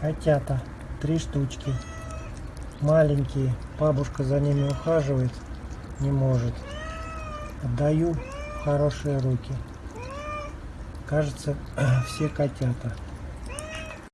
Котята. Три штучки. Маленькие. Бабушка за ними ухаживает. Не может. Отдаю в хорошие руки. Кажется, все котята.